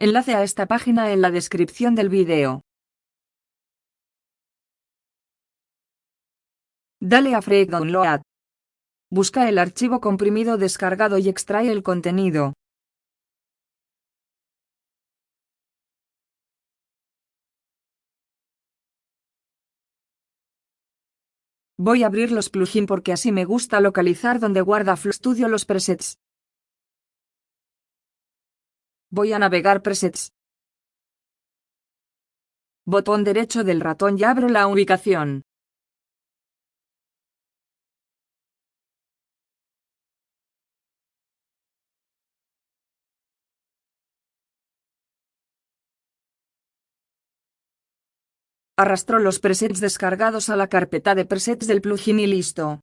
Enlace a esta página en la descripción del video. Dale a Freak Download. Busca el archivo comprimido descargado y extrae el contenido. Voy a abrir los plugins porque así me gusta localizar donde guarda FluStudio los presets. Voy a navegar presets. Botón derecho del ratón y abro la ubicación. Arrastro los presets descargados a la carpeta de presets del plugin y listo.